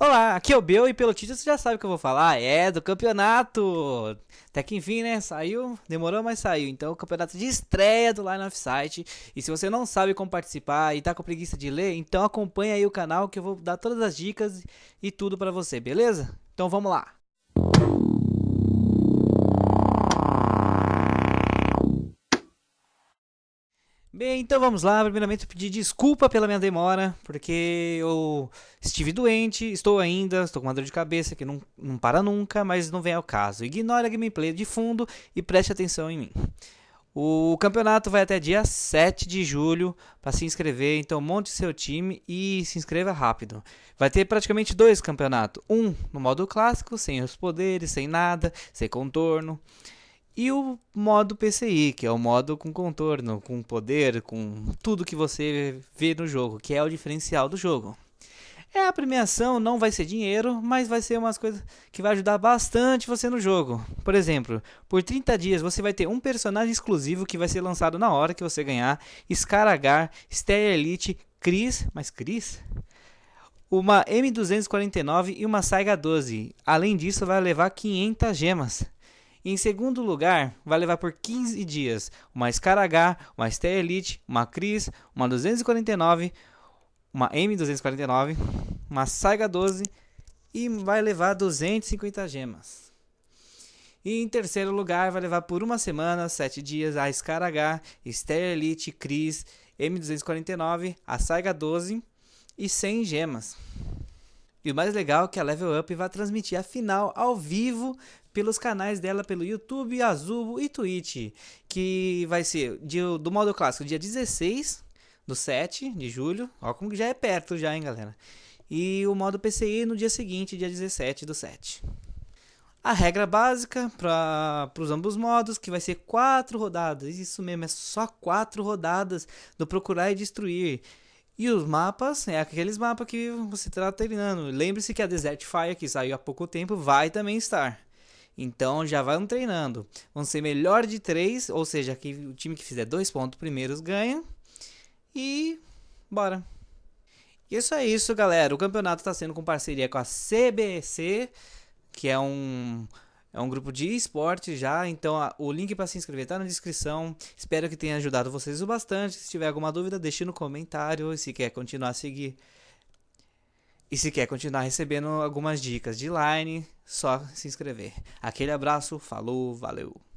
Olá, aqui é o Bel e pelo título você já sabe o que eu vou falar. É do campeonato. Até que enfim, né? Saiu, demorou, mas saiu. Então, o campeonato de estreia do Line of Sight. E se você não sabe como participar e tá com preguiça de ler, então acompanha aí o canal que eu vou dar todas as dicas e tudo para você, beleza? Então vamos lá. Bem, então vamos lá. Primeiramente, pedir desculpa pela minha demora, porque eu estive doente, estou ainda, estou com uma dor de cabeça que não, não para nunca, mas não vem ao caso. Ignore a gameplay de fundo e preste atenção em mim. O campeonato vai até dia 7 de julho para se inscrever, então monte seu time e se inscreva rápido. Vai ter praticamente dois campeonatos: um no modo clássico, sem os poderes, sem nada, sem contorno. E o modo PCI, que é o modo com contorno, com poder, com tudo que você vê no jogo, que é o diferencial do jogo. É a premiação, não vai ser dinheiro, mas vai ser umas coisas que vai ajudar bastante você no jogo. Por exemplo, por 30 dias você vai ter um personagem exclusivo que vai ser lançado na hora que você ganhar, Scaragar, Ster Elite, Chris, mas Chris? Uma M249 e uma Saiga 12. Além disso, vai levar 500 gemas. E em segundo lugar, vai levar por 15 dias uma Scar H, uma Stay Elite, uma Cris, uma 249, uma M249, uma Saiga 12 e vai levar 250 gemas. E em terceiro lugar, vai levar por uma semana, 7 dias, a Scar H, Stay Elite, Cris, M249, a Saiga 12 e 100 gemas. E o mais legal é que a Level Up vai transmitir a final ao vivo pelos canais dela pelo YouTube, Azubo e Twitch, que vai ser do modo clássico dia 16 do 7 de julho, ó como já é perto já, hein, galera. E o modo PCI no dia seguinte, dia 17 do 7. A regra básica para os ambos modos, que vai ser quatro rodadas. Isso mesmo, é só quatro rodadas do procurar e destruir. E os mapas, é aqueles mapas que você está treinando. Lembre-se que a Desert Fire, que saiu há pouco tempo, vai também estar. Então já vão treinando. Vão ser melhor de três, ou seja, que o time que fizer dois pontos primeiros ganha. E bora. Isso é isso, galera. O campeonato está sendo com parceria com a CBC, que é um é um grupo de esporte já, então a, o link para se inscrever está na descrição. Espero que tenha ajudado vocês o bastante. Se tiver alguma dúvida, deixe no comentário. Se quer continuar a seguir e se quer continuar recebendo algumas dicas de line, só se inscrever. Aquele abraço, falou, valeu!